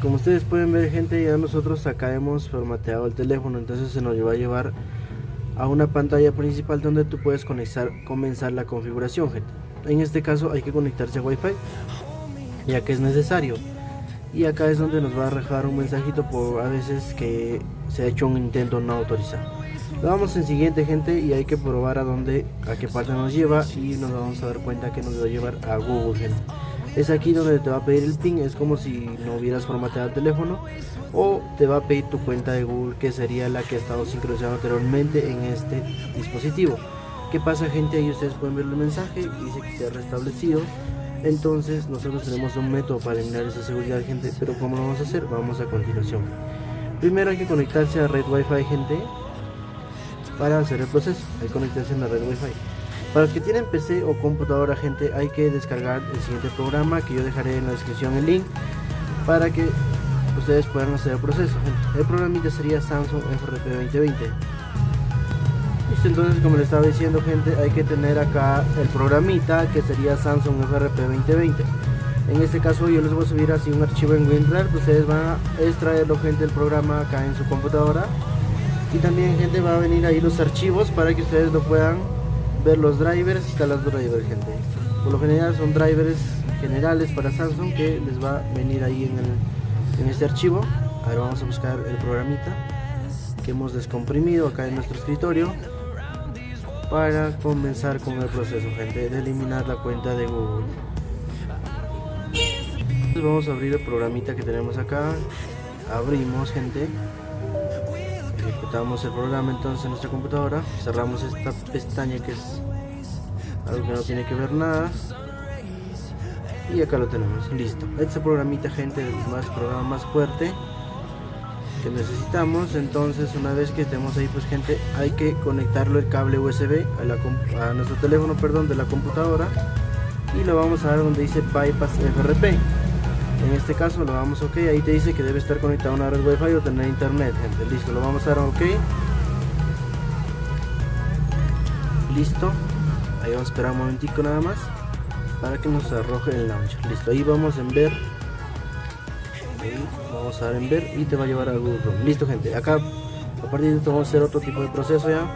Como ustedes pueden ver gente, ya nosotros acá hemos formateado el teléfono, entonces se nos va a llevar a una pantalla principal donde tú puedes conectar, comenzar la configuración gente. En este caso hay que conectarse a Wi-Fi, ya que es necesario. Y acá es donde nos va a dejar un mensajito por a veces que se ha hecho un intento no autorizado. Lo damos en siguiente gente y hay que probar a dónde, a qué parte nos lleva y nos vamos a dar cuenta que nos va a llevar a Google gente. Es aquí donde te va a pedir el pin, es como si no hubieras formateado el teléfono o te va a pedir tu cuenta de Google que sería la que ha estado sincronizada anteriormente en este dispositivo. ¿Qué pasa gente? Ahí ustedes pueden ver el mensaje, dice que se ha restablecido. Entonces nosotros tenemos un método para eliminar esa seguridad gente, pero ¿cómo lo vamos a hacer? Vamos a continuación. Primero hay que conectarse a red wifi gente para hacer el proceso, que conectarse en la red wifi. Para los que tienen PC o computadora gente hay que descargar el siguiente programa que yo dejaré en la descripción el link para que ustedes puedan hacer el proceso. El programita sería Samsung FRP 2020. Listo, entonces como les estaba diciendo gente, hay que tener acá el programita que sería Samsung FRP 2020. En este caso yo les voy a subir así un archivo en WinRAR, ustedes van a extraerlo gente el programa acá en su computadora. Y también gente va a venir ahí los archivos para que ustedes lo puedan ver los drivers, instalar los drivers gente. Por lo general son drivers generales para Samsung que les va a venir ahí en el en este archivo. Ahora vamos a buscar el programita que hemos descomprimido acá en nuestro escritorio para comenzar con el proceso gente de eliminar la cuenta de Google. Entonces vamos a abrir el programita que tenemos acá. Abrimos gente ejecutamos el programa entonces en nuestra computadora cerramos esta pestaña que es algo que no tiene que ver nada. Y acá lo tenemos listo. Este programita gente más programa más fuerte que necesitamos. Entonces una vez que estemos ahí pues gente hay que conectarlo el cable USB a, nuestro teléfono perdón de la computadora. Y lo vamos a dar donde dice bypass FRP en este caso lo vamos ok ahí te dice que debe estar conectado a una red wifi o tener internet gente. Listo lo vamos a dar ok. Listo. Ahí vamos a esperar un momentico nada más para que nos arroje el launcher. Listo ahí vamos en ver. Vamos a dar en ver y te va a llevar a Google listo gente acá a partir de esto vamos a hacer otro tipo de proceso ya.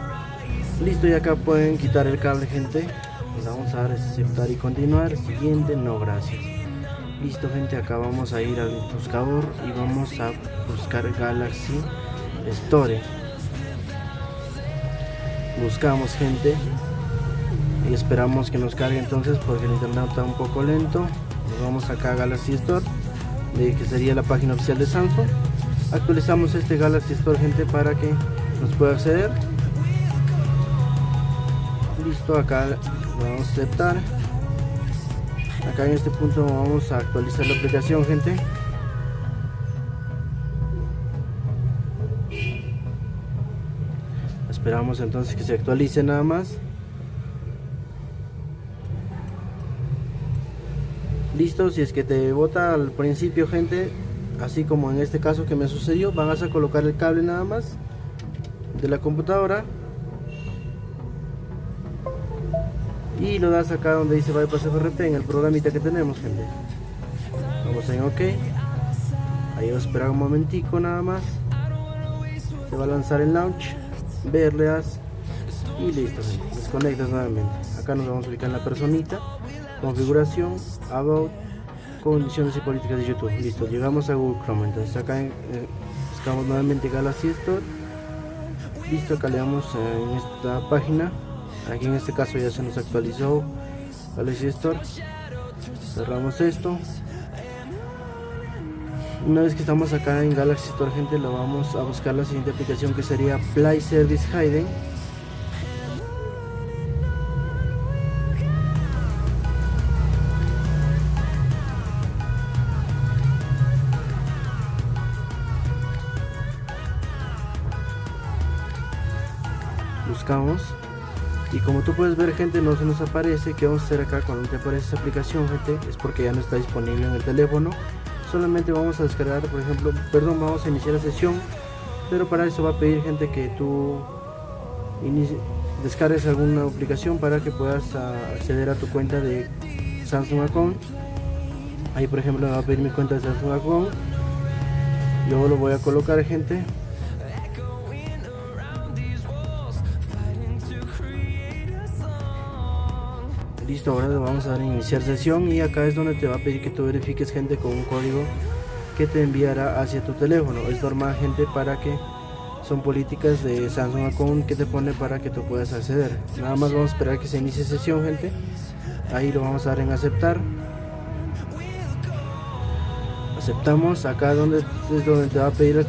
Listo y acá pueden quitar el cable gente. Vamos a dar aceptar y continuar. Siguiente no gracias listo gente acá vamos a ir al buscador y vamos a buscar Galaxy Store. Buscamos gente y esperamos que nos cargue entonces porque el internet está un poco lento. Nos vamos acá a Galaxy Store que sería la página oficial de Samsung. Actualizamos este Galaxy Store gente para que nos pueda acceder. Listo acá vamos a aceptar acá en este punto vamos a actualizar la aplicación gente. Esperamos entonces que se actualice nada más. Listo si es que te bota al principio gente así como en este caso que me sucedió van a colocar el cable nada más de la computadora y lo das acá donde dice bypass FRP en el programita que tenemos gente. Vamos en ok. Ahí va a esperar un momentico nada más. Se va a lanzar el launch ver le das y listo desconectas nuevamente. Acá nos vamos a ubicar en la personita configuración about condiciones y políticas de youtube. Listo llegamos a google chrome. Entonces acá eh, buscamos nuevamente galaxy store. Listo acá le damos en esta página aquí en este caso ya se nos actualizó. Galaxy store cerramos esto. Una vez que estamos acá en galaxy store gente lo vamos a buscar la siguiente aplicación que sería play service hidden. Buscamos y como tú puedes ver gente no se nos aparece que vamos a hacer acá cuando te aparece esa aplicación gente es porque ya no está disponible en el teléfono. Solamente vamos a descargar por ejemplo perdón vamos a iniciar la sesión pero para eso va a pedir gente que tú descargues alguna aplicación para que puedas acceder a tu cuenta de Samsung Account. Ahí por ejemplo me va a pedir mi cuenta de Samsung Account. Yo lo voy a colocar gente listo ahora le vamos a dar iniciar sesión y acá es donde te va a pedir que tú verifiques gente con un código que te enviará hacia tu teléfono. Es normal gente para que son políticas de Samsung Account que te pone para que tú puedas acceder. Nada más vamos a esperar que se inicie sesión gente. Ahí lo vamos a dar en aceptar. Aceptamos. Acá donde es donde te va a pedir el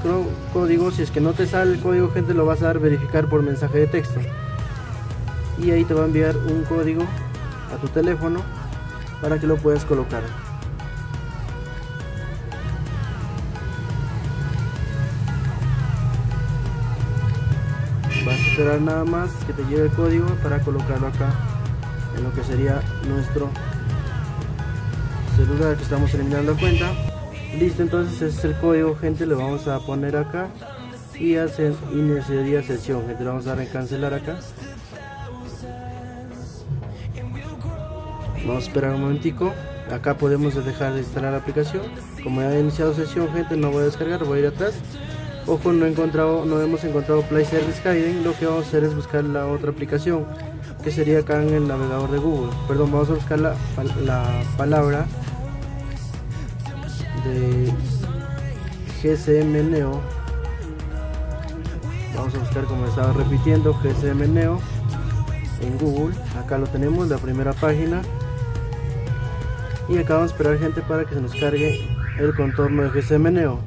código. Si es que no te sale el código gente lo vas a dar verificar por mensaje de texto. Y ahí te va a enviar un código a tu teléfono para que lo puedas colocar. Vas a esperar nada más que te lleve el código para colocarlo acá en lo que sería nuestro celular que estamos eliminando cuenta. Listo, entonces ese es el código, gente, le vamos a poner acá y hacer iniciaría sesión, gente, le vamos a dar en cancelar acá vamos a esperar un momentico. Acá podemos dejar de instalar la aplicación. Como ya he iniciado sesión gente no voy a descargar voy a ir atrás. Ojo no he encontrado no hemos encontrado play service hiding lo que vamos a hacer es buscar la otra aplicación que sería acá en el navegador de google. Perdón vamos a buscar la, la palabra de GSM Neo vamos a buscar como estaba repitiendo GSM Neo en Google. Acá lo tenemos la primera página y acá vamos a esperar gente para que se nos cargue el contorno de GSM Neo.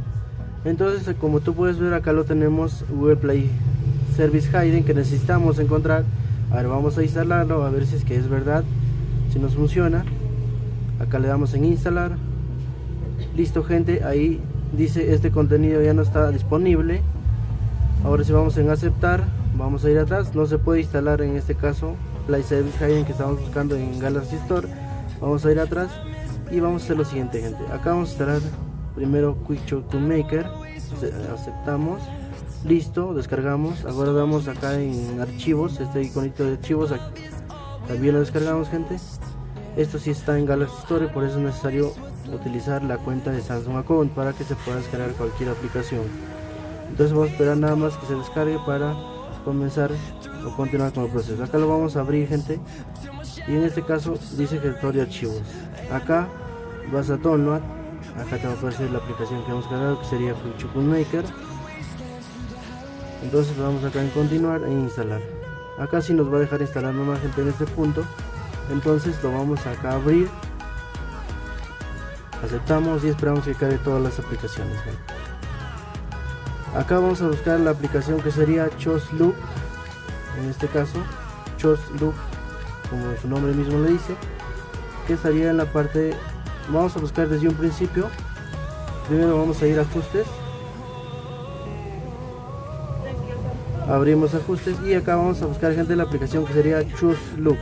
Entonces como tú puedes ver acá lo tenemos Google Play Service Hiding que necesitamos encontrar. Ahora vamos a instalarlo a ver si es que es verdad si nos funciona. Acá le damos en instalar. Listo gente ahí dice este contenido ya no está disponible. Ahora si vamos en aceptar vamos a ir atrás. No se puede instalar en este caso Play Service Hiding que estamos buscando en Galaxy Store. Vamos a ir atrás y vamos a hacer lo siguiente gente. Acá vamos a instalar primero Quick to Maker aceptamos. Listo descargamos. Ahora damos acá en archivos. Este iconito de archivos también lo descargamos gente. Esto sí está en Galaxy Store por eso es necesario utilizar la cuenta de Samsung Account para que se pueda descargar cualquier aplicación. Entonces vamos a esperar nada más que se descargue para comenzar o continuar con el proceso. Acá lo vamos a abrir gente. Y en este caso dice gestor de archivos acá vas a download acá te va a aparecer la aplicación que hemos cargado que sería Fruit Maker entonces vamos acá en continuar e instalar. Acá si nos va a dejar instalar nomás gente en este punto entonces lo vamos acá a abrir. Aceptamos y esperamos que cargue todas las aplicaciones acá vamos a buscar la aplicación que sería Chosloop en este caso Chosloop como su nombre mismo le dice que estaría en la parte vamos a buscar desde un principio. Primero vamos a ir a ajustes. Abrimos ajustes y acá vamos a buscar gente la aplicación que sería choose look.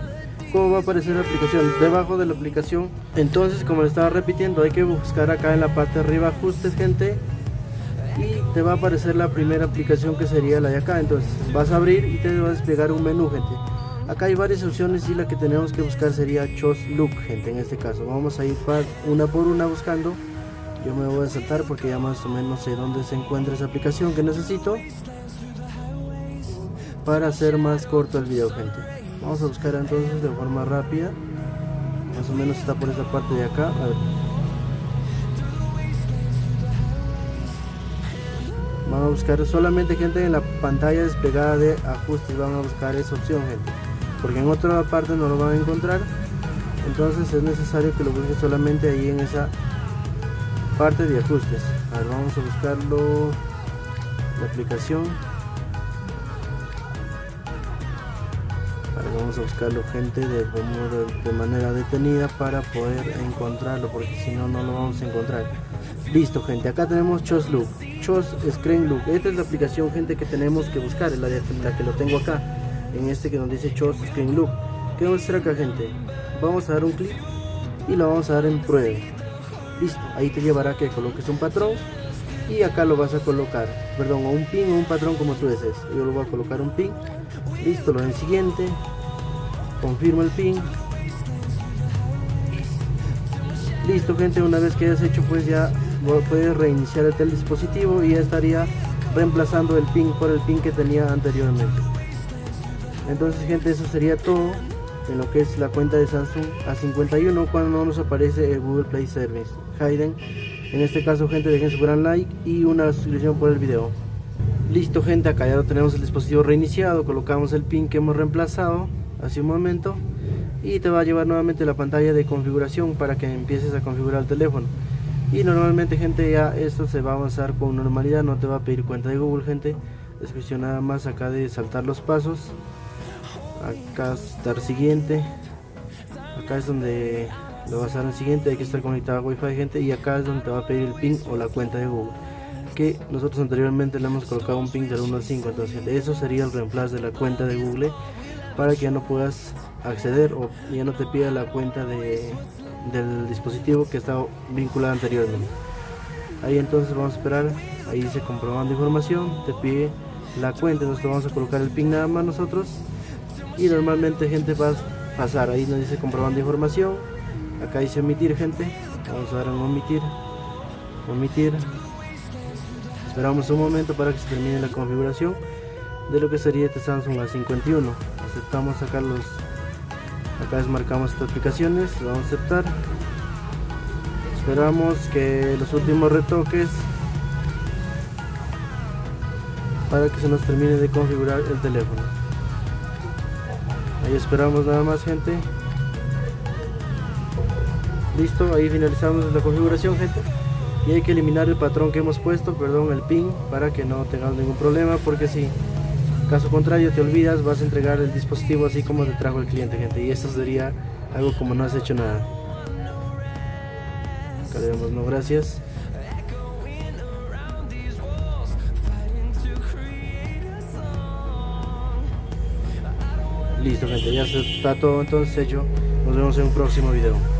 Cómo va a aparecer la aplicación debajo de la aplicación. Entonces como le estaba repitiendo hay que buscar acá en la parte de arriba ajustes gente. Y te va a aparecer la primera aplicación que sería la de acá. Entonces vas a abrir y te va a desplegar un menú gente acá hay varias opciones y la que tenemos que buscar sería Choose Look gente en este caso. Vamos a ir una por una buscando. Yo me voy a saltar porque ya más o menos sé dónde se encuentra esa aplicación que necesito para hacer más corto el video gente. Vamos a buscar entonces de forma rápida. Más o menos está por esa parte de acá a ver. vamos a buscar solamente gente en la pantalla desplegada de ajustes. Vamos a buscar esa opción gente porque en otra parte no lo van a encontrar. Entonces es necesario que lo busquen solamente ahí en esa parte de ajustes. A ver vamos a buscarlo. La aplicación. Ahora vamos a buscarlo gente de, manera detenida para poder encontrarlo porque si no no lo vamos a encontrar. Listo gente acá tenemos Chos Look Chos Screen Look esta es la aplicación gente que tenemos que buscar es la, de, la que lo tengo acá en este que nos dice Show Screen Look. ¿Qué vamos a hacer acá gente? Vamos a dar un clic y lo vamos a dar en prueba. Listo, ahí te llevará que coloques un patrón y acá lo vas a colocar, perdón, o un pin o un patrón como tú desees. Yo lo voy a colocar un pin. Listo, lo en siguiente. Confirmo el pin. listo gente una vez que hayas hecho pues ya puedes reiniciar el dispositivo y ya estaría reemplazando el pin por el pin que tenía anteriormente entonces gente eso sería todo en lo que es la cuenta de Samsung A51 cuando no nos aparece el Google Play Service. Hayden en este caso gente dejen su gran like y una suscripción por el video. Listo gente acá ya tenemos el dispositivo reiniciado. Colocamos el pin que hemos reemplazado hace un momento y te va a llevar nuevamente la pantalla de configuración para que empieces a configurar el teléfono. Y normalmente gente ya esto se va a avanzar con normalidad. No te va a pedir cuenta de Google gente. Es cuestión nada más acá de saltar los pasos acá estar siguiente. Acá es donde lo vas a dar en siguiente. Hay que estar conectado a wifi gente. Y acá es donde te va a pedir el pin o la cuenta de google. Que nosotros anteriormente le hemos colocado un pin del 1 al 5 entonces eso sería el reemplazo de la cuenta de google para que ya no puedas acceder o ya no te pida la cuenta de, del dispositivo que estaba vinculado anteriormente. Ahí entonces vamos a esperar. Ahí dice comprobando información. Te pide la cuenta. Entonces vamos a colocar el pin nada más nosotros y normalmente gente va a pasar ahí nos dice comprobando información acá dice omitir gente vamos a dar en omitir omitir. Esperamos un momento para que se termine la configuración de lo que sería este Samsung A51 aceptamos acá los acá desmarcamos estas aplicaciones vamos a aceptar. Esperamos que los últimos retoques para que se nos termine de configurar el teléfono ahí esperamos nada más gente. Listo ahí finalizamos la configuración gente. Y hay que eliminar el patrón que hemos puesto perdón el pin para que no tengamos ningún problema porque si caso contrario te olvidas vas a entregar el dispositivo así como te trajo el cliente gente. Y esto sería algo como no has hecho nada. Acá le damos no gracias Listo gente, ya está todo entonces hecho. Nos vemos en un próximo video.